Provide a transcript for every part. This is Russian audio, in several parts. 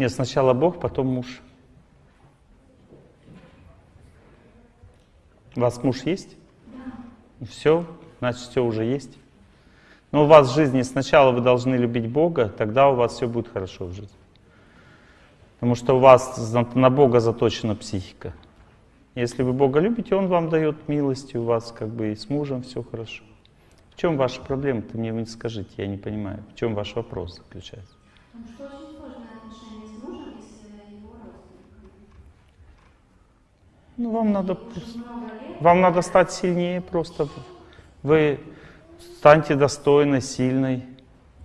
Нет, сначала Бог, потом муж. У вас муж есть? Да. Все, значит, все уже есть. Но у вас в жизни сначала вы должны любить Бога, тогда у вас все будет хорошо в жизни. Потому что у вас на Бога заточена психика. Если вы Бога любите, Он вам дает милости, у вас как бы и с мужем все хорошо. В чем ваша проблема? Ты мне скажите, я не понимаю. В чем ваш вопрос заключается? Ну, вам надо, вам надо стать сильнее просто. Вы станьте достойной, сильной.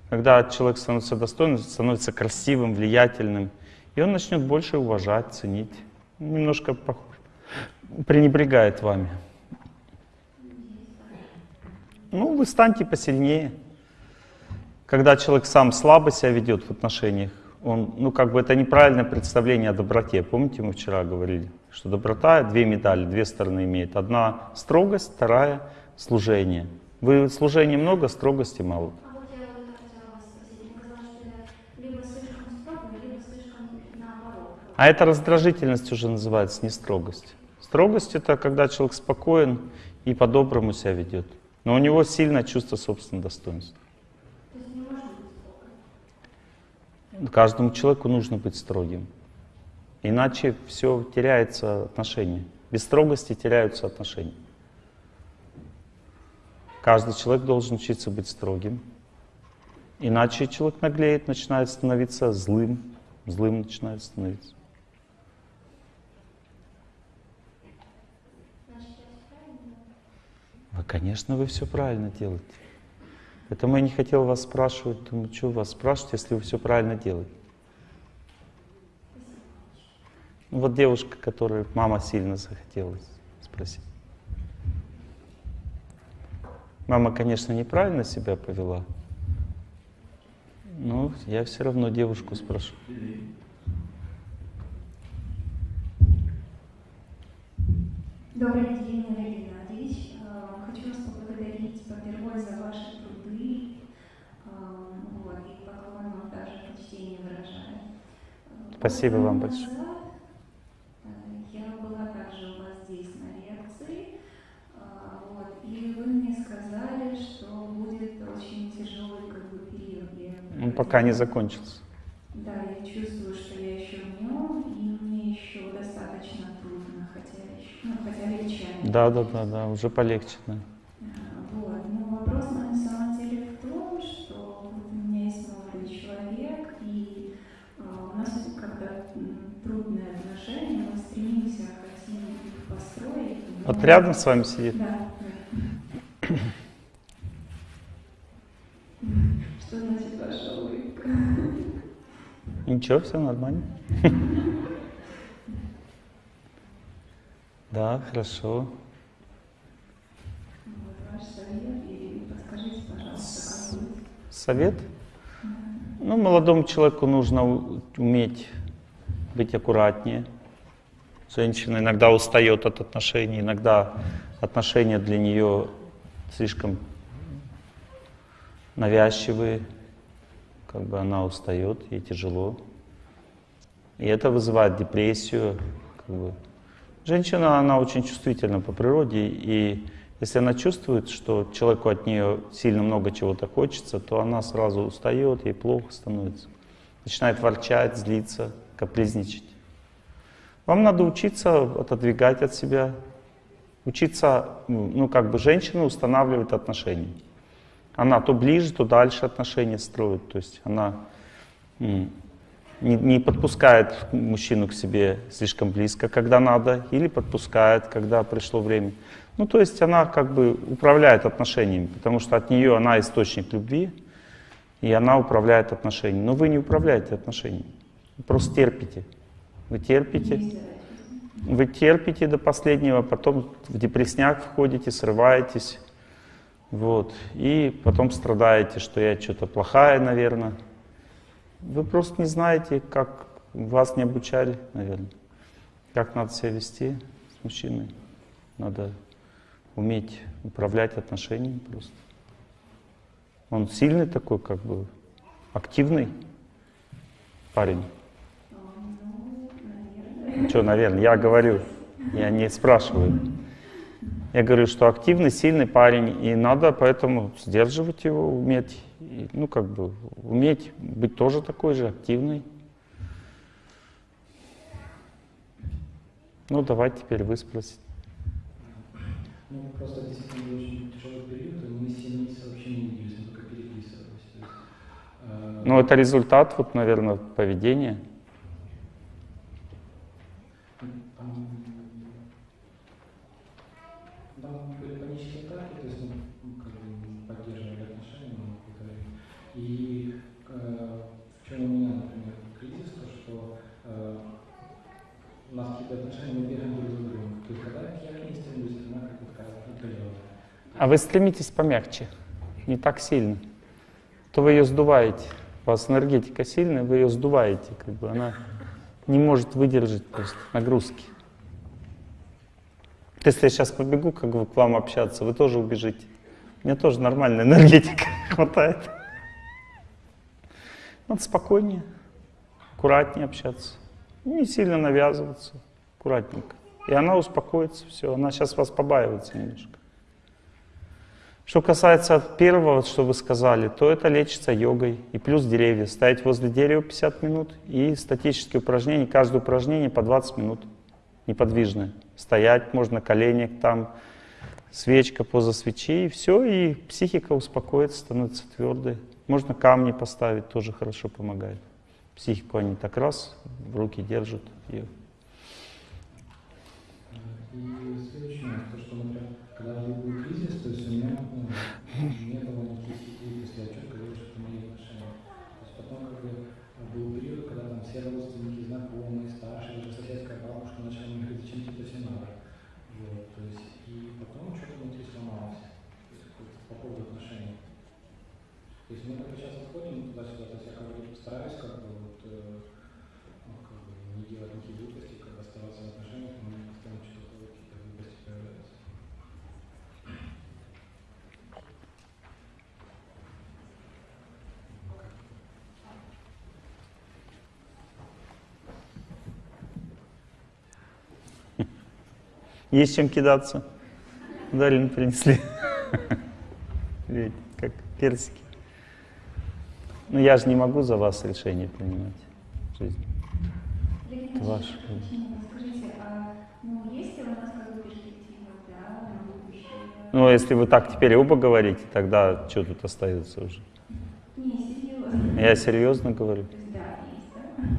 Когда человек становится достойным, становится красивым, влиятельным, и он начнет больше уважать, ценить. Немножко пренебрегает вами. Ну, вы станьте посильнее. Когда человек сам слабо себя ведет в отношениях, он, ну, как бы это неправильное представление о доброте. Помните, мы вчера говорили, что доброта две медали, две стороны имеет. Одна строгость, вторая служение. Вы служения много, строгости мало. А это раздражительность уже называется, не строгость. Строгость — это когда человек спокоен и по-доброму себя ведет. Но у него сильное чувство собственного достоинства. Каждому человеку нужно быть строгим. Иначе все теряется отношения. Без строгости теряются отношения. Каждый человек должен учиться быть строгим. Иначе человек наглеет, начинает становиться злым. Злым начинает становиться. Вы, конечно, вы все правильно делаете. Поэтому я не хотел вас спрашивать, думаю, что вас спрашивать, если вы все правильно делаете. Ну, вот девушка, которой мама сильно захотелось спросить. Мама, конечно, неправильно себя повела, но я все равно девушку спрошу. Добрый день, Олег Геннадьевич. Э, хочу вас поблагодарить, во-первых, за ваши труды, э, вот, и поклон вам даже почтение выражаю. Спасибо вам большое. Пока не закончился. Да, я чувствую, что я еще в нем, и мне еще достаточно трудно, хотя, еще, ну, хотя легче. Да, да, да, да, уже полегче, да. Вот, но вопрос на самом деле в том, что у меня есть молодой человек, и а, у нас когда трудные отношения, мы стремимся, хотим их построить. Вот рядом с вами сидит? Да. Что значит ваша улыбка? Ничего, все нормально. Да, хорошо. Совет? Ну, молодому человеку нужно уметь быть аккуратнее. Женщина иногда устает от отношений, иногда отношения для нее слишком навязчивые, как бы она устает, ей тяжело. И это вызывает депрессию. Как бы. Женщина, она очень чувствительна по природе, и если она чувствует, что человеку от нее сильно много чего-то хочется, то она сразу устает, ей плохо становится. Начинает ворчать, злиться, капризничать. Вам надо учиться отодвигать от себя, учиться, ну, как бы женщина устанавливает отношения. Она то ближе, то дальше отношения строит. То есть она не, не подпускает мужчину к себе слишком близко, когда надо, или подпускает, когда пришло время. Ну, то есть она как бы управляет отношениями, потому что от нее она источник любви, и она управляет отношениями. Но вы не управляете отношениями, просто терпите. Вы терпите, вы терпите до последнего, потом в депресняк входите, срываетесь, вот. И потом страдаете, что я что-то плохая, наверное. Вы просто не знаете, как вас не обучали, наверное. Как надо себя вести с мужчиной. Надо уметь управлять отношениями просто. Он сильный такой, как бы активный парень. Что, наверное, я говорю, я не спрашиваю. Я говорю, что активный, сильный парень, и надо поэтому сдерживать его, уметь, и, ну как бы, уметь быть тоже такой же активный. Ну давай теперь вы спросите. Ну, просто действительно очень тяжелый период, и мы 7 месяцев вообще не виделись, мы только переписывались. Есть, э, Ну это результат, вот, наверное, поведения. Там, там были панические атаки, то есть мы ну, как бы поддерживали отношения, но какое-то время. И э, в чем у меня, например, кризис, то что э, у нас какие-то отношения, мы бегаем друг за другом. То есть когда я к ней стремлюсь, она как бы такая отдалённая. А вы стремитесь помягче, не так сильно. То вы ее сдуваете. У вас энергетика сильная, вы ее сдуваете, как бы она не может выдержать просто нагрузки. Если я сейчас побегу как бы к вам общаться, вы тоже убежите. Мне тоже нормальная энергетика хватает. Надо спокойнее, аккуратнее общаться. Не сильно навязываться, аккуратненько. И она успокоится, все. Она сейчас вас побаивается немножко. Что касается первого, что вы сказали, то это лечится йогой. И плюс деревья. Стоять возле дерева 50 минут и статические упражнения. Каждое упражнение по 20 минут. Неподвижное. Стоять можно на коленях, там свечка поза свечи, и все, и психика успокоится, становится твердой. Можно камни поставить, тоже хорошо помогает. Психику они так раз в руки держат. И И следующее, то, что, например, когда был кризис, то есть у меня ну, не было никаких идей, то есть я четко говорю, что это мои отношения. То есть потом как бы был период, когда там все родственники, знакомые, старшие, даже соседская бабушка начали мне говорить, зачем тебе это все надо. Вот, то есть, и потом что-то внутри сломалось, то есть какое-то по поводу отношений. То есть мы как бы сейчас отходим туда-сюда, то есть я как бы стараюсь как бы вот, э, ну, как бы не делать никаких глупостей, как бы оставаться в отношениях, но постоянно что-то вот какие-то глупости появляются. Есть чем кидаться. Дарин принесли. Видите, как персики. Ну я же не могу за вас решение принимать в жизни. Это ваше. А ну? Ну, если вы так теперь оба говорите, тогда что тут остается уже? Я серьезно говорю.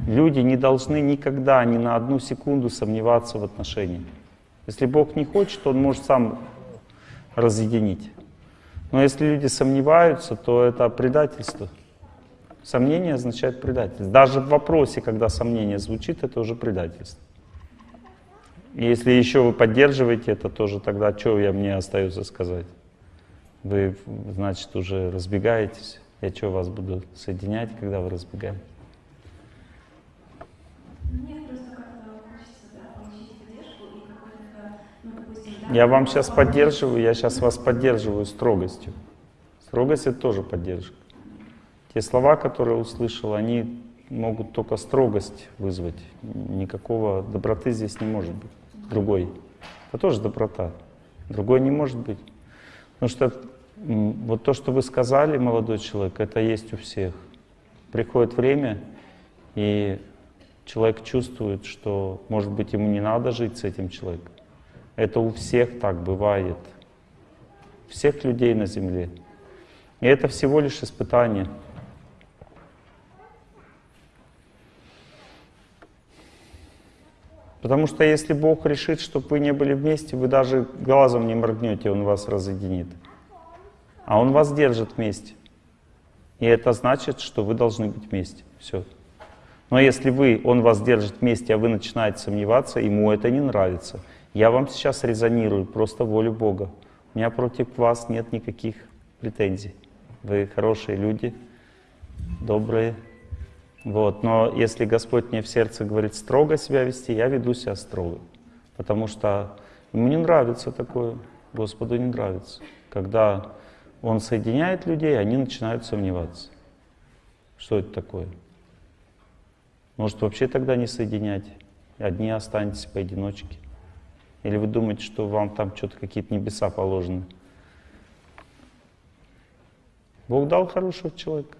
Люди не должны никогда ни на одну секунду сомневаться в отношениях. Если Бог не хочет, Он может сам разъединить. Но если люди сомневаются, то это предательство. Сомнение означает предательство. Даже в вопросе, когда сомнение звучит, это уже предательство. И если еще вы поддерживаете это тоже, тогда что я мне остается сказать? Вы, значит, уже разбегаетесь. Я что, вас буду соединять, когда вы разбегаетесь? Мне просто как-то хочется да, получить поддержку и какой-то, ну, допустим, да, Я вам сейчас поддерживаю, я сейчас вас поддерживаю строгостью. Строгость это тоже поддержка. Те слова, которые услышал, они могут только строгость вызвать. Никакого доброты здесь не может быть. Другой. Это тоже доброта. Другой не может быть. Потому что вот то, что вы сказали, молодой человек, это есть у всех. Приходит время, и человек чувствует, что, может быть, ему не надо жить с этим человеком. Это у всех так бывает. Всех людей на земле. И это всего лишь испытание. Потому что если Бог решит, чтобы вы не были вместе, вы даже глазом не моргнете, Он вас разъединит. А Он вас держит вместе. И это значит, что вы должны быть вместе. Все. Но если вы, Он вас держит вместе, а вы начинаете сомневаться, Ему это не нравится. Я вам сейчас резонирую, просто волю Бога. У меня против вас нет никаких претензий. Вы хорошие люди, добрые. Вот. Но если Господь мне в сердце говорит строго себя вести, я веду себя строго. Потому что ему не нравится такое, Господу не нравится. Когда Он соединяет людей, они начинают сомневаться. Что это такое? Может вообще тогда не соединять? одни останетесь поодиночке. Или вы думаете, что вам там что-то какие-то небеса положены? Бог дал хорошего человека.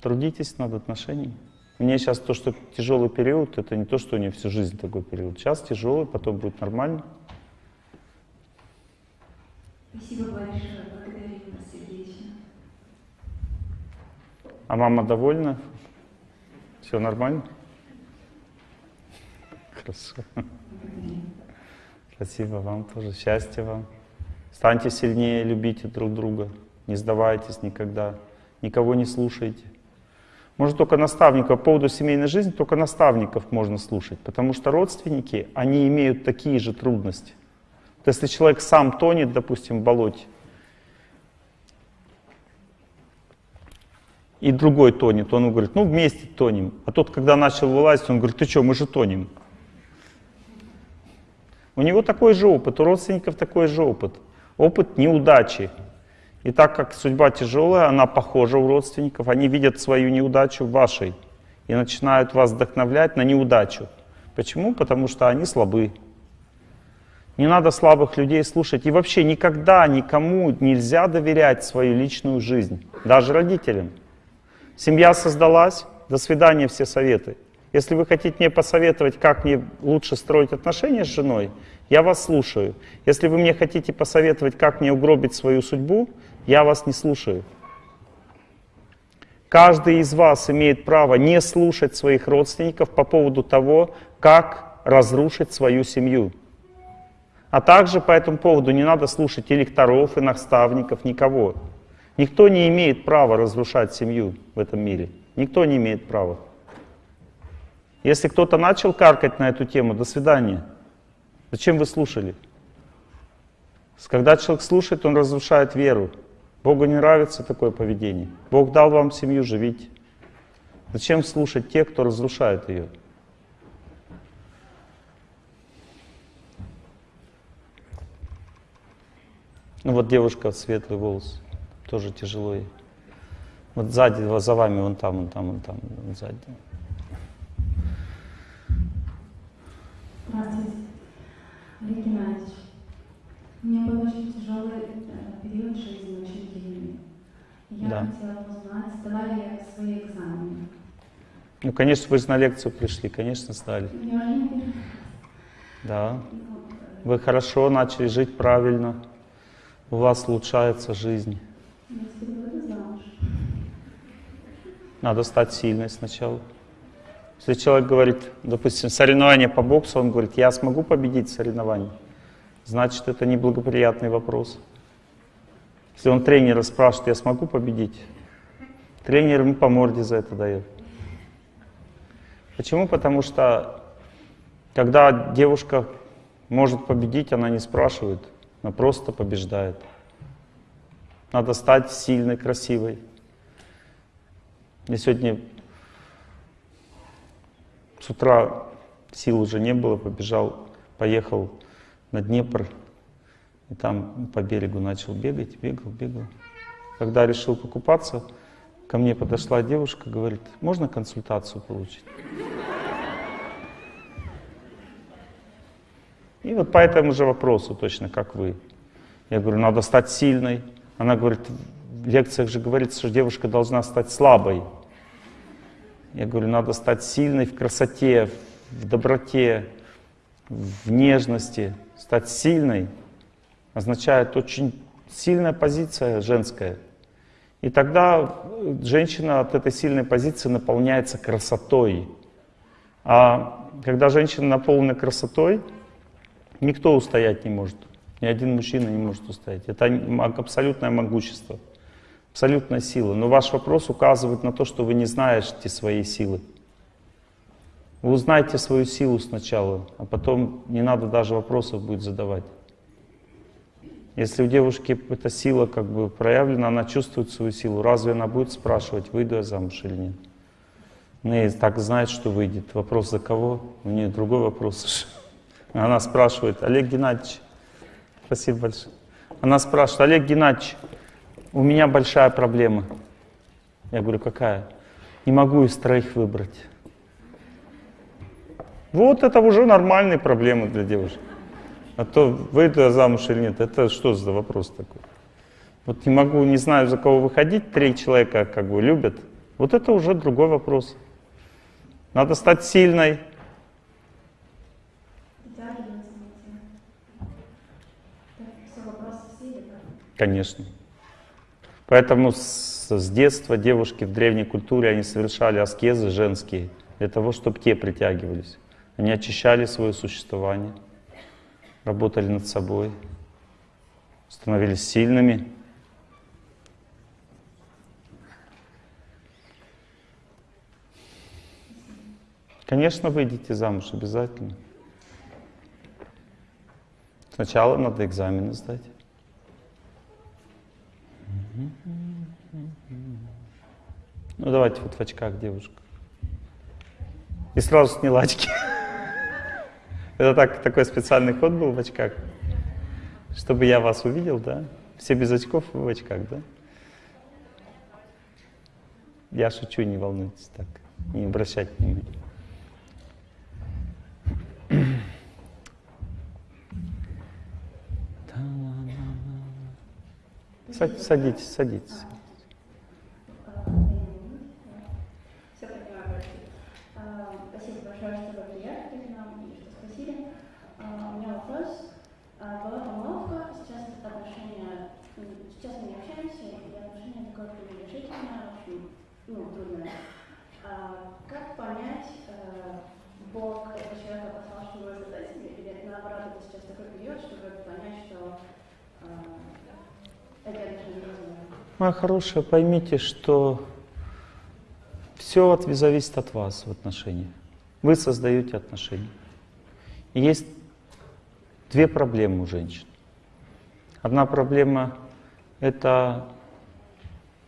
Трудитесь над отношениями. Мне сейчас то, что тяжелый период, это не то, что у нее всю жизнь такой период. Сейчас тяжелый, потом будет нормально. Спасибо большое, благодарю вас сердечно. А мама довольна? Все нормально? Хорошо. Спасибо вам тоже. Счастья вам. Станьте сильнее, любите друг друга. Не сдавайтесь никогда. Никого не слушайте. Может только наставников, по поводу семейной жизни, только наставников можно слушать, потому что родственники, они имеют такие же трудности. То если человек сам тонет, допустим, в болоте, и другой тонет, он говорит, ну вместе тонем. А тот, когда начал вылазить, он говорит, ты что, мы же тонем. У него такой же опыт, у родственников такой же опыт. Опыт неудачи. И так как судьба тяжелая, она похожа у родственников, они видят свою неудачу в вашей и начинают вас вдохновлять на неудачу. Почему? Потому что они слабы. Не надо слабых людей слушать. И вообще никогда никому нельзя доверять свою личную жизнь, даже родителям. Семья создалась, до свидания все советы. Если вы хотите мне посоветовать, как мне лучше строить отношения с женой, я вас слушаю. Если вы мне хотите посоветовать, как мне угробить свою судьбу, я вас не слушаю. Каждый из вас имеет право не слушать своих родственников по поводу того, как разрушить свою семью. А также по этому поводу не надо слушать и лекторов, и наставников, никого. Никто не имеет права разрушать семью в этом мире. Никто не имеет права. Если кто-то начал каркать на эту тему, до свидания. Зачем вы слушали? Когда человек слушает, он разрушает веру. Богу не нравится такое поведение. Бог дал вам семью, живите. Зачем слушать тех, кто разрушает ее? Ну вот девушка, светлый волос, тоже тяжело ей. Вот сзади, за вами, вон там, вон там, вон там, вон сзади. Здравствуйте. Олег Геннадьевич, у меня был очень тяжелый э, период жизни, очень длинный. Я Да. хотела узнать, сдала ли я свои экзамены. Ну, конечно, вы же на лекцию пришли, конечно, сдали. Неужели? Да. Э, Вы хорошо начали жить правильно. У вас улучшается жизнь. Надо стать сильной сначала. Если человек говорит, допустим, соревнование по боксу, он говорит, я смогу победить в соревновании, значит, это неблагоприятный вопрос. Если он тренера спрашивает, я смогу победить, тренер ему по морде за это дает. Почему? Потому что когда девушка может победить, она не спрашивает, она просто побеждает. Надо стать сильной, красивой. Я сегодня с утра сил уже не было, побежал, поехал на Днепр, и там по берегу начал бегать, бегал, бегал. Когда решил покупаться, ко мне подошла девушка, говорит, можно консультацию получить? И вот по этому же вопросу, точно как вы. Я говорю, надо стать сильной. Она говорит, в лекциях же говорится, что девушка должна стать слабой. Я говорю, надо стать сильной в красоте, в доброте, в нежности. Стать сильной означает очень сильная позиция женская. И тогда женщина от этой сильной позиции наполняется красотой. А когда женщина наполнена красотой, никто устоять не может. Ни один мужчина не может устоять. Это абсолютное могущество, абсолютная сила. Но ваш вопрос указывает на то, что вы не знаете своей силы. Вы узнайте свою силу сначала, а потом не надо даже вопросов будет задавать. Если у девушки эта сила как бы проявлена, она чувствует свою силу, разве она будет спрашивать, выйду я замуж или нет? Она и так знает, что выйдет. Вопрос за кого? У нее другой вопрос. Она спрашивает, Олег Геннадьевич, спасибо большое. Она спрашивает, Олег Геннадьевич, у меня большая проблема. Я говорю, какая? Не могу из троих выбрать. Вот это уже нормальные проблемы для девушек. А то выйду я замуж или нет, это что за вопрос такой? Вот не могу, не знаю, за кого выходить, три человека как бы любят. Вот это уже другой вопрос. Надо стать сильной. Притягиваться найти. Так, все, вопросы все или как? Конечно. Поэтому с, с детства девушки в древней культуре, они совершали аскезы женские, для того, чтобы те притягивались. Они очищали свое существование, работали над собой, становились сильными. Конечно, выйдите замуж обязательно. Сначала надо экзамены сдать. Ну давайте вот в очках девушка. И сразу сняла очки. Это так, такой специальный ход был в очках. Чтобы я вас увидел, да? Все без очков в очках, да? Я шучу, не волнуйтесь так. Не обращайте внимания. Садитесь, садитесь. Все понимаю, простите. А, Спасибо большое, что вы приехали к нам и что спросили. А, У меня вопрос. А, Была помолвка, сейчас это отношения, м, сейчас мы не общаемся, и отношения такое пренебрежительное, в общем, ну, трудное. А, Как понять, э, Бог этого человека послал, что вы зададите, или наоборот, это сейчас такой период, чтобы понять, что э, эти отношения разные? Моя хорошая, поймите, что все зависит от вас в отношениях. Вы создаете отношения. И есть две проблемы у женщин. Одна проблема — это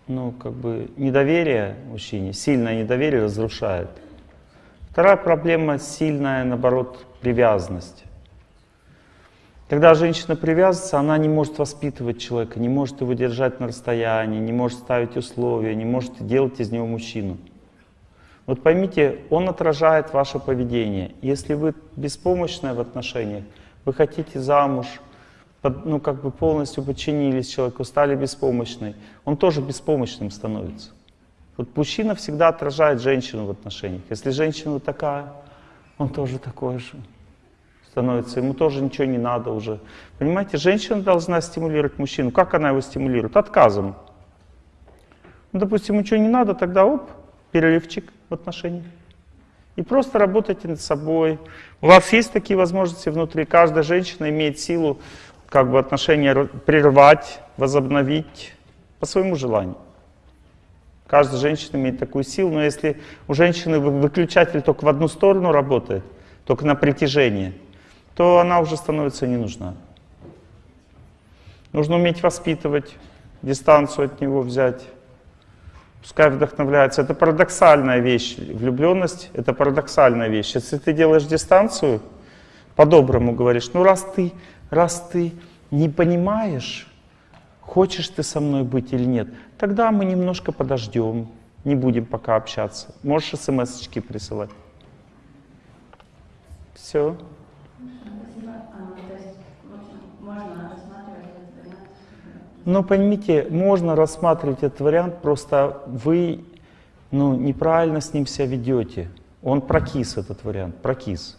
ну, как бы недоверие мужчине, сильное недоверие разрушает. Вторая проблема — сильная, наоборот, привязанность. Когда женщина привязывается, она не может воспитывать человека, не может его держать на расстоянии, не может ставить условия, не может делать из него мужчину. Вот поймите, он отражает ваше поведение. Если вы беспомощная в отношениях, вы хотите замуж, ну как бы полностью подчинились человеку, стали беспомощной, он тоже беспомощным становится. Вот мужчина всегда отражает женщину в отношениях. Если женщина такая, он тоже такой же становится, ему тоже ничего не надо уже. Понимаете, женщина должна стимулировать мужчину. Как она его стимулирует? Отказом. Ну, допустим, ничего не надо, тогда оп, переливчик в отношениях. И просто работайте над собой. У вас есть такие возможности внутри. Каждая женщина имеет силу как бы отношения прервать, возобновить по своему желанию. Каждая женщина имеет такую силу, но если у женщины вы- выключатель только в одну сторону работает, только на притяжение, то она уже становится не нужна. Нужно уметь воспитывать, дистанцию от него взять. Пускай вдохновляется. Это парадоксальная вещь. Влюбленность — это парадоксальная вещь. Если ты делаешь дистанцию, по-доброму говоришь, ну раз ты, раз ты не понимаешь, хочешь ты со мной быть или нет, тогда мы немножко подождем, не будем пока общаться. Можешь смс-очки присылать. Все. Спасибо. А, то есть, в общем, можно рассматривать этот вариант. Но поймите, можно рассматривать этот вариант, просто вы ну, неправильно с ним себя ведете. Он прокис, этот вариант, прокис.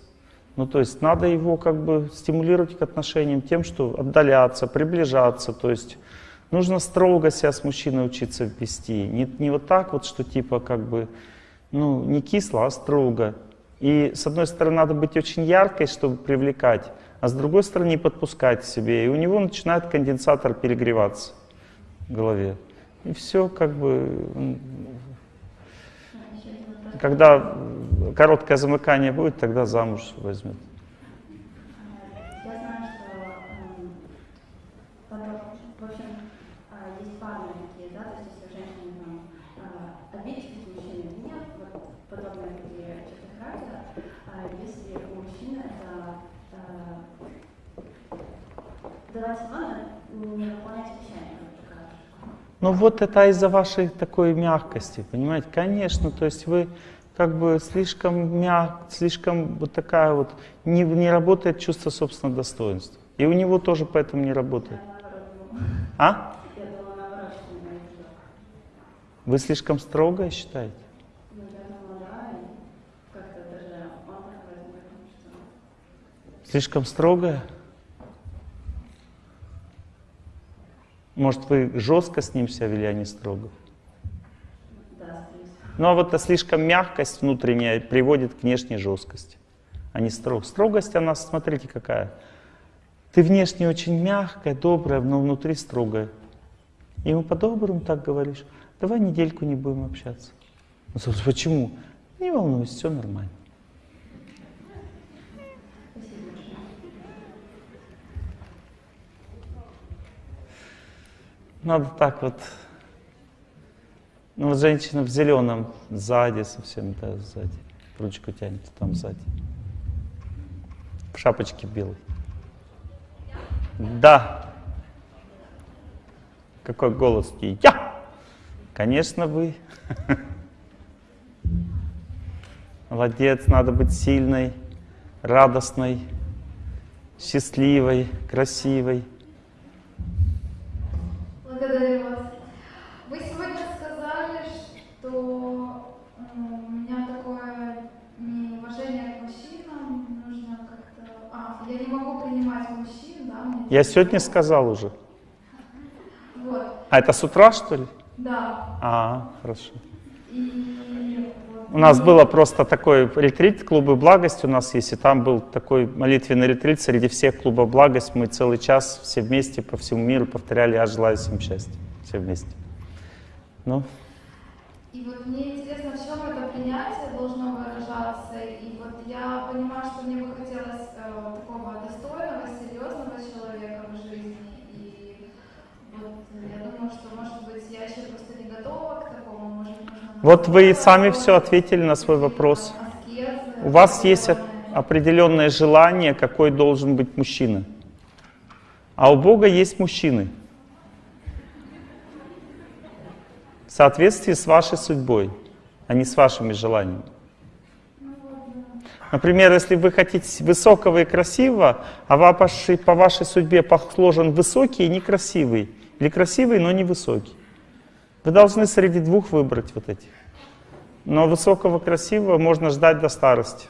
Ну, то есть надо его как бы стимулировать к отношениям тем, что отдаляться, приближаться. То есть нужно строго себя с мужчиной учиться вести. Не, не вот так вот, что типа как бы, ну, не кисло, а строго. И с одной стороны надо быть очень яркой, чтобы привлекать, а с другой стороны не подпускать к себе. И у него начинает конденсатор перегреваться в голове. И все как бы... Когда короткое замыкание будет, тогда замуж возьмет. А, Я знаю, что эм, подоб- в общем, а, есть парные такие, да, то есть если у женщины там а, обидчивость, у мужчины нет, вот подобные такие черты характера, а если у мужчины это а, давать мало, не выполнять обещания, как ты кажешь. Ну вот это из-за вашей такой мягкости, понимаете? Конечно, то есть вы как бы слишком мяг, слишком вот такая вот, не, не работает чувство собственного достоинства. И у него тоже поэтому не работает. А? Вы слишком строгое считаете? Ну, я думала, да, и как-то даже он такой, что... Слишком строгое? Может, вы жестко с ним себя вели, а не строго? Да. Ну а вот слишком мягкость внутренняя приводит к внешней жесткости, а не строг. Строгость, она, смотрите, какая. Ты внешне очень мягкая, добрая, но внутри строгая. И ему по-доброму так говоришь, давай недельку не будем общаться. Он говорит, почему? Не волнуйся, все нормально. Надо так вот. Ну вот женщина в зеленом сзади совсем, да, сзади. Ручку тянет там сзади. В шапочке белой. Да. Какой голос? Я! Конечно, вы. Молодец, надо быть сильной, радостной, счастливой, красивой. Благодарю вас. Вы сегодня сказали, что м, у меня такое неуважение к мужчинам, нужно как-то... А, я не могу принимать мужчин, да? мне Я сегодня сказал уже. Вот, А это с утра, что ли? да. А, хорошо. И У нас было просто такой ретрит, клубы благости у нас есть, и там был такой молитвенный ретрит среди всех клубов благость. Мы целый час все вместе по всему миру повторяли «Я желаю всем счастья». Все вместе. Ну, И вот мне интересно, в чем это принятие должно выражаться. И вот я понимаю, что мне бы хотелось э, такого достойного, серьезного человека в жизни. И вот я думаю, что, может быть, я еще просто не готова к такому. Может, нужно вот вы сами все ответили на свой вопрос. У вас есть определенное желание, какой должен быть мужчина. А у Бога есть мужчины. В соответствии с вашей судьбой, а не с вашими желаниями. Например, если вы хотите высокого и красивого, а вашей- по вашей судьбе сложен высокий и некрасивый, или красивый, но не высокий. Вы должны среди двух выбрать вот эти. Но высокого, красивого можно ждать до старости.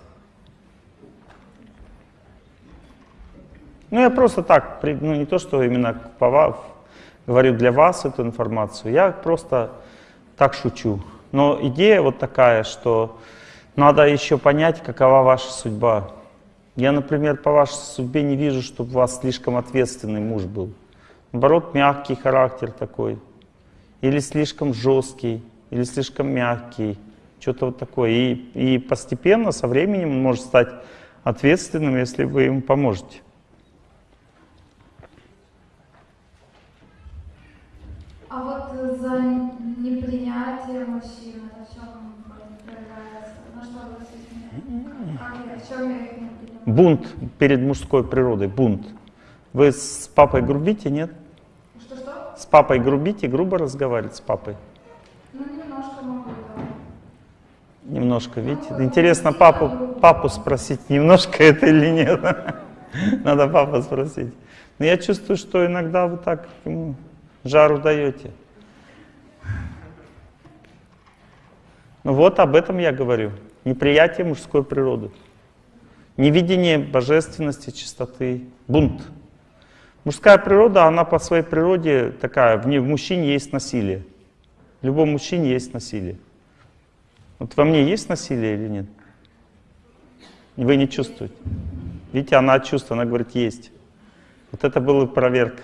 Ну, я просто так, ну, не то, что именно по говорю для вас эту информацию, я просто так шучу. Но идея вот такая, что надо еще понять, какова ваша судьба. Я, например, по вашей судьбе не вижу, чтобы у вас слишком ответственный муж был. Наоборот, мягкий характер такой. Или слишком жесткий, или слишком мягкий. Что-то вот такое. И, и постепенно, со временем он может стать ответственным, если вы ему поможете. А вот за непринятие мужчин, в чем проявляется? На что вы обратите Как я, в чем я их не? Бунт перед мужской природой, бунт. Вы с папой грубите, нет? С папой грубите, грубо разговаривать с папой. Ну, немножко могу, да. Немножко, видите? Интересно папу, папу спросить, немножко это или нет. Надо папу спросить. Но я чувствую, что иногда вы так ему жару даете. Ну вот об этом я говорю. Неприятие мужской природы. Невидение божественности, чистоты. Бунт. Мужская природа, она по своей природе такая, в ней в мужчине есть насилие. В любом мужчине есть насилие. Вот во мне есть насилие или нет? Вы не чувствуете. Видите, она чувствует, она говорит, есть. Вот это была проверка.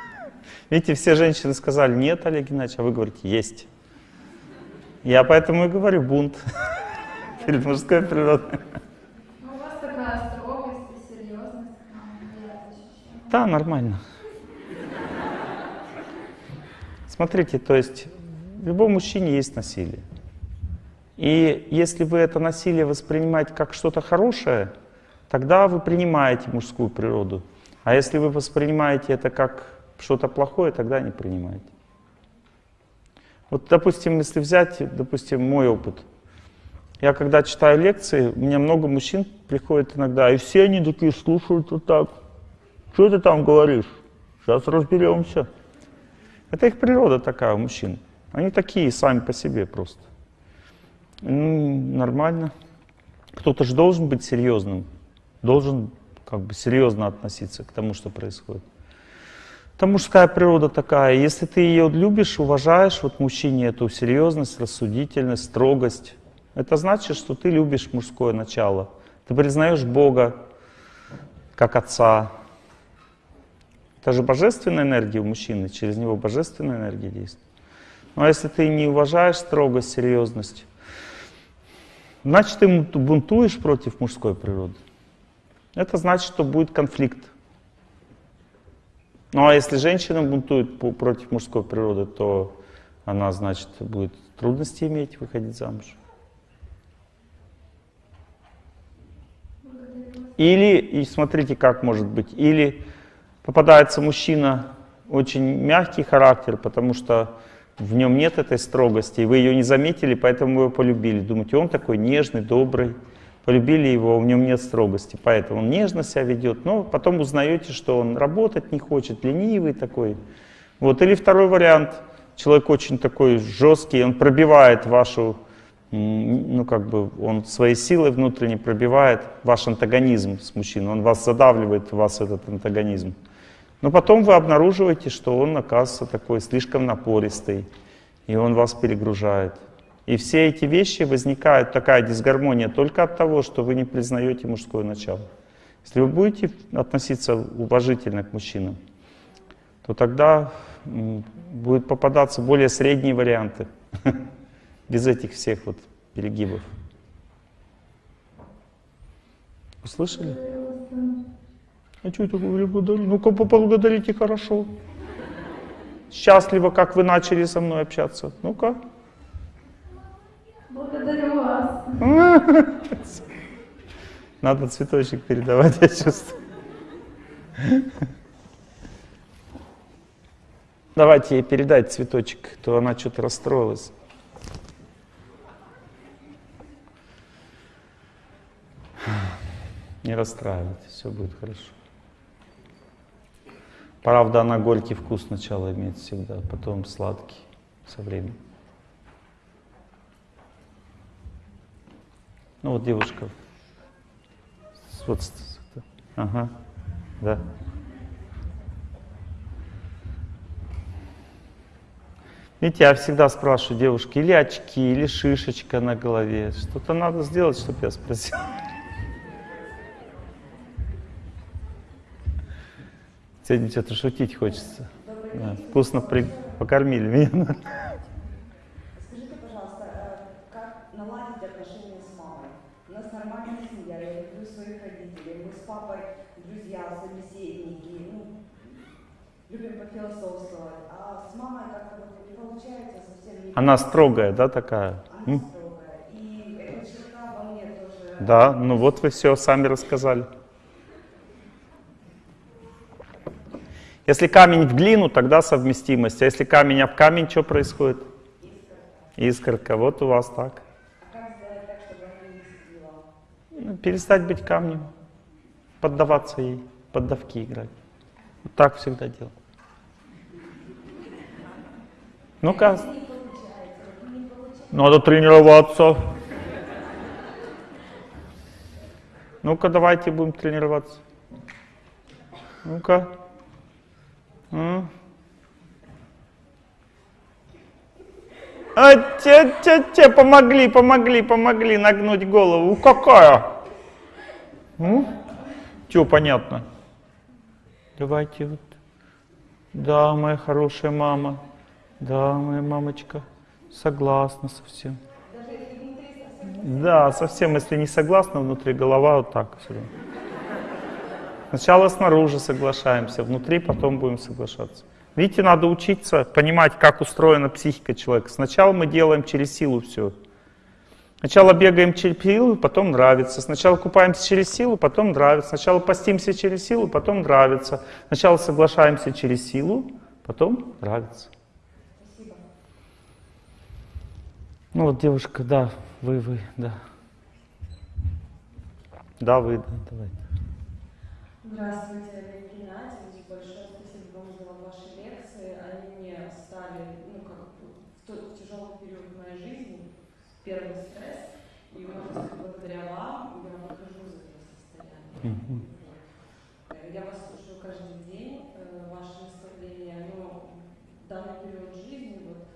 Видите, все женщины сказали, нет, Олег Геннадьевич, а вы говорите, есть. Я поэтому и говорю, бунт перед мужской природой. Ну, у вас такая строгость и серьезность, а, я это ощущаю. Да, нормально. Смотрите, то есть в любом мужчине есть насилие. И если вы это насилие воспринимаете как что-то хорошее, тогда вы принимаете мужскую природу. А если вы воспринимаете это как что-то плохое, тогда не принимаете. Вот, допустим, если взять, допустим, мой опыт. Я когда читаю лекции, у меня много мужчин приходит иногда, и все они такие слушают вот так. Что ты там говоришь? Сейчас разберемся. Это их природа такая у мужчин. Они такие сами по себе просто. Ну, нормально. Кто-то же должен быть серьезным, должен как бы серьезно относиться к тому, что происходит. Это мужская природа такая. Если ты ее любишь, уважаешь, вот мужчине эту серьезность, рассудительность, строгость, это значит, что ты любишь мужское начало. Ты признаешь Бога как Отца. Это же божественная энергия у мужчины, через него божественная энергия действует. Но если ты не уважаешь строгость, серьезность, значит ты бунтуешь против мужской природы. Это значит, что будет конфликт. Ну а если женщина бунтует против мужской природы, то она, значит, будет трудности иметь выходить замуж. Или, и смотрите, как может быть, или попадается мужчина очень мягкий характер, потому что в нем нет этой строгости, и вы ее не заметили, поэтому вы его полюбили. Думаете, он такой нежный, добрый, полюбили его, в нем нет строгости, поэтому он нежно себя ведет, но потом узнаете, что он работать не хочет, ленивый такой. Вот. Или второй вариант, человек очень такой жесткий, он пробивает вашу ну, как бы, он своей силой внутренне пробивает ваш антагонизм с мужчиной, он вас задавливает, у вас этот антагонизм. Но потом вы обнаруживаете, что он, оказывается, такой слишком напористый, и он вас перегружает. И все эти вещи возникают, такая дисгармония, только от того, что вы не признаете мужское начало. Если вы будете относиться уважительно к мужчинам, то тогда будут попадаться более средние варианты. без этих всех вот перегибов. Услышали? А что это говорю, благодарю? Ну-ка поблагодарите хорошо. Счастливо, как вы начали со мной общаться. Ну-ка. Благодарю вас. Надо цветочек передавать, я чувствую. Давайте ей передать цветочек, то она что-то расстроилась. Не расстраивайтесь, все будет хорошо. Правда, она горький вкус сначала имеет всегда, потом сладкий со временем. Ну вот девушка. Вот, ага, да. Видите, я всегда спрашиваю девушки, или очки, или шишечка на голове. Что-то надо сделать, чтобы я спросил. Сегодня что-то шутить хочется. Да, вкусно при... покормили меня. Скажите, пожалуйста, э, как наладить отношения с мамой? У нас нормальная семья, я люблю своих родителей, мы с папой друзья, собеседники, ну, любим пофилософствовать, а с мамой как-то вот не получается совсем не... Она строгая, да, такая? Она строгая, и эта черта во мне тоже... Да, ну вот вы все сами рассказали. Если камень в глину, тогда совместимость. А если камень об камень, что происходит? Искорка. Вот у вас так. Ну, перестать быть камнем, поддаваться ей, поддавки играть. Вот так всегда делал. Ну-ка. Надо тренироваться. Ну-ка, давайте будем тренироваться. Ну-ка. А, те, те, те, помогли, помогли, помогли нагнуть голову. Какая? Ну, что понятно? Давайте вот. Да, моя хорошая мама. Да, моя мамочка. Согласна совсем. Да, совсем, если не согласна, внутри голова вот так все равно. Сначала снаружи соглашаемся, внутри потом будем соглашаться. Видите, надо учиться понимать, как устроена психика человека. Сначала мы делаем через силу все. Сначала бегаем через силу, потом нравится. Сначала купаемся через силу, потом нравится. Сначала постимся через силу, потом нравится. Сначала соглашаемся через силу, потом нравится. Спасибо. Ну вот девушка, да, Вы, вы, да. Да, вы, да, давайте. Здравствуйте, Олег Геннадьевич. Большое спасибо вам за ваши лекции. Они мне стали, ну, как в тот тяжелый период в моей жизни, первый стресс. И, можно сказать, благодаря вам я выхожу из этого состояния. Мгм. Э, Я вас слушаю каждый день, э, ваши наставления, но в данный период жизни, вот,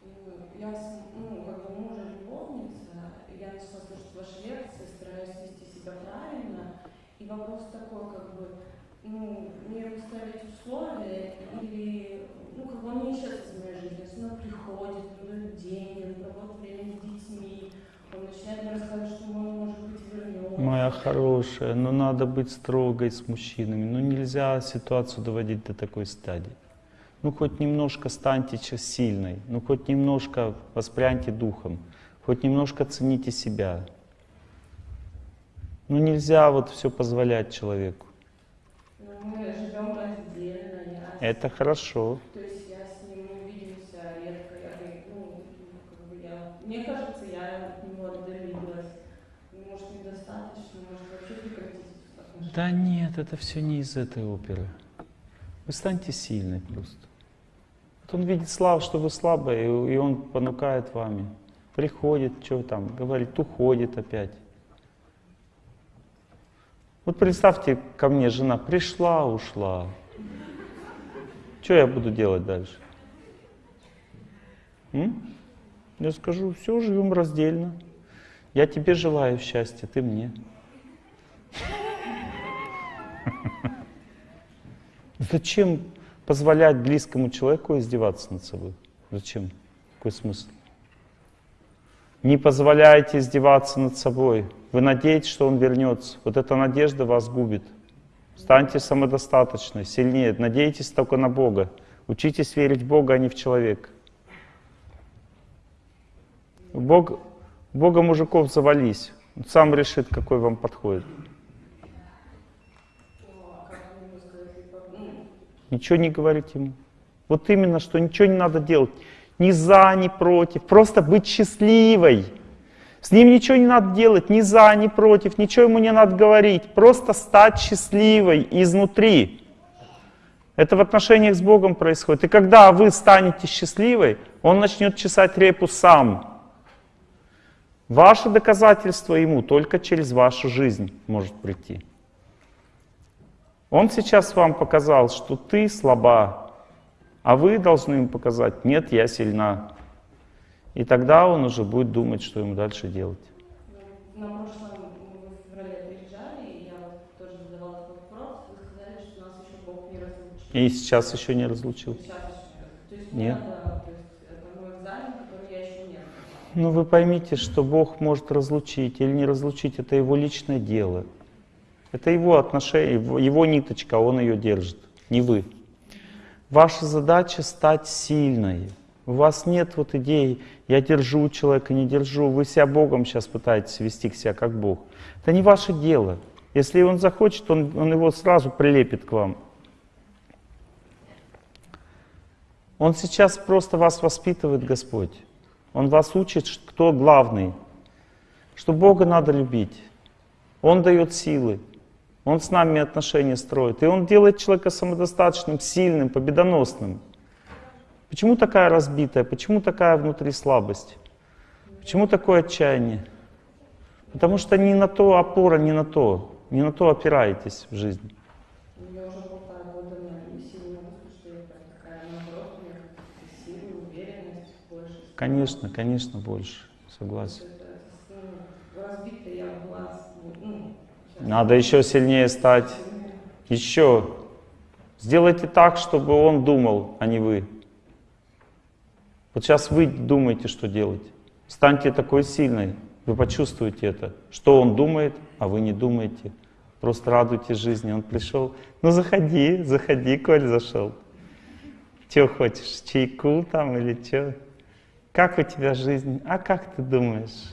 э, я, с- ну, как бы мужа любовница, я начала слушать ваши лекции, стараюсь вести себя правильно, и вопрос такой, как бы, ну, мне условия, или, ну, как бы он не исчез из моей жизни, если он приходит, он дает деньги, он проводит время с детьми, он начинает мне рассказывать, что он, может быть, вернется. Моя хорошая, ну надо быть строгой с мужчинами. Ну нельзя ситуацию доводить до такой стадии. Ну хоть немножко станьте сильной, ну хоть немножко воспряньте духом, хоть немножко цените себя. Ну нельзя вот все позволять человеку. Ну, мы я Это хорошо. То есть я с ним мы видимся редко, я, ну, как бы я, мне кажется, я от него отдалилась. Может, недостаточно, может, вообще прекратить отношения. Да нет, это все не из этой оперы. Вы станьте сильной просто. Вот он видит слав, что вы слабая, и и он понукает вами. Приходит, что там, говорит, уходит опять. Вот представьте, ко мне жена пришла, ушла. Что я буду делать дальше? М? Я скажу, все, живем раздельно. Я тебе желаю счастья, ты мне. Зачем позволять близкому человеку издеваться над собой? Зачем? Какой смысл? Не позволяйте издеваться над собой. Вы надеетесь, что он вернется. Вот эта надежда вас губит. Станьте самодостаточной, сильнее. Надейтесь только на Бога. Учитесь верить в Бога, а не в человека. Бог, Бога мужиков завались. Он сам решит, какой вам подходит. Ничего не говорить ему. Вот именно, что ничего не надо делать. Ни за, ни против. Просто быть счастливой. С ним ничего не надо делать, ни за, ни против, ничего ему не надо говорить. Просто стать счастливой изнутри. Это в отношениях с Богом происходит. И когда вы станете счастливой, Он начнет чесать репу сам. Ваше доказательство Ему только через вашу жизнь может прийти. Он сейчас вам показал, что ты слаба, а вы должны ему показать, нет, я сильна. И тогда он уже будет думать, что ему дальше делать. ну, на прошлом в феврале приезжали, и я тоже задавала такой вопрос, вы сказали, что нас еще Бог не разлучил. И сейчас еще не разлучил. Сейчас еще. То есть Нет. надо, то есть это мой экзамен, который я еще не. Ну вы поймите, что Бог может разлучить или не разлучить, это его личное дело. Это его отношение, его ниточка, он ее держит, не вы. Ваша задача стать сильной. У вас нет вот идеи, я держу человека, не держу. Вы себя Богом сейчас пытаетесь вести к себе как Бог. Это не ваше дело. Если он захочет, он, он его сразу прилепит к вам. Он сейчас просто вас воспитывает, Господь. Он вас учит, кто главный. Что Бога надо любить. Он дает силы. Он с нами отношения строит. И Он делает человека самодостаточным, сильным, победоносным. Почему такая разбитая? Почему такая внутри слабость? Почему такое отчаяние? Потому что не на то опора, не на то. Не на то опираетесь в жизни. Ну. Конечно, конечно, больше. Согласен. Ну, ну, Надо еще сильнее стать. Еще. Сделайте так, чтобы он думал, а не вы. Вот сейчас вы думаете, что делать. Станьте такой сильной. Вы почувствуете это. Что он думает, а вы не думаете. Просто радуйтесь жизни. Он пришел. Ну заходи, заходи, Коль зашел. Че хочешь, чайку там или что? Как у тебя жизнь? А как ты думаешь?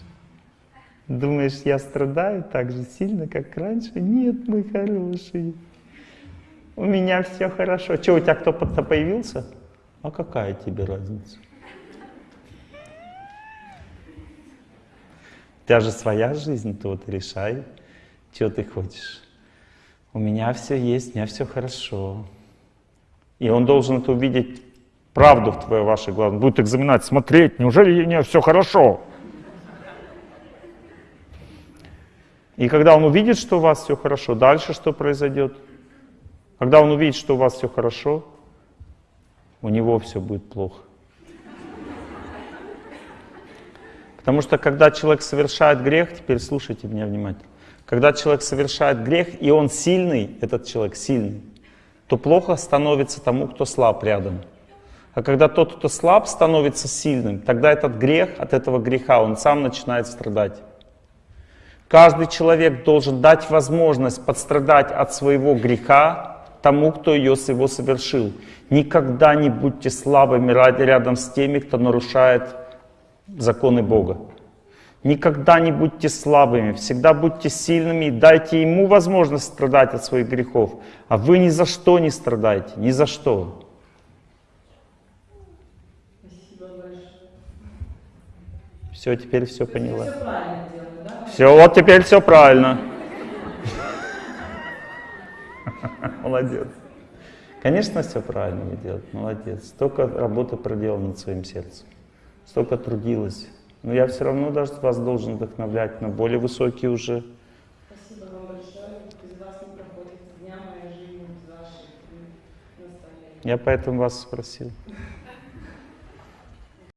Думаешь, я страдаю так же сильно, как раньше? Нет, мой хороший. У меня все хорошо. Че, у тебя кто-то появился? А какая тебе разница? У тебя же своя жизнь, то вот решай, что ты хочешь. У меня все есть, у меня все хорошо. И он должен это увидеть, правду в твоей вашей глазах. Он будет экзаменать, смотреть, неужели у нее все хорошо? И когда он увидит, что у вас все хорошо, дальше что произойдет? Когда он увидит, что у вас все хорошо, у него все будет плохо. Потому что когда человек совершает грех, теперь слушайте меня внимательно, когда человек совершает грех, и он сильный, этот человек сильный, то плохо становится тому, кто слаб рядом. А когда тот, кто слаб, становится сильным, тогда этот грех, от этого греха он сам начинает страдать. Каждый человек должен дать возможность подстрадать от своего греха тому, кто ее его совершил. Никогда не будьте слабыми рядом с теми, кто нарушает законы Бога. Никогда не будьте слабыми, всегда будьте сильными и дайте ему возможность страдать от своих грехов. А вы ни за что не страдаете, ни за что. Все, теперь все поняла. Все делаю, да? Все, вот теперь все правильно. Молодец. Конечно, все правильно вы делаете, молодец. Столько работы проделано над своим сердцем, столько трудилась. Но я все равно даже вас должен вдохновлять на более высокие уже. Спасибо вам большое. Без вас не проходит дня моя жизнь без ваших наставлений. Я поэтому вас спросил.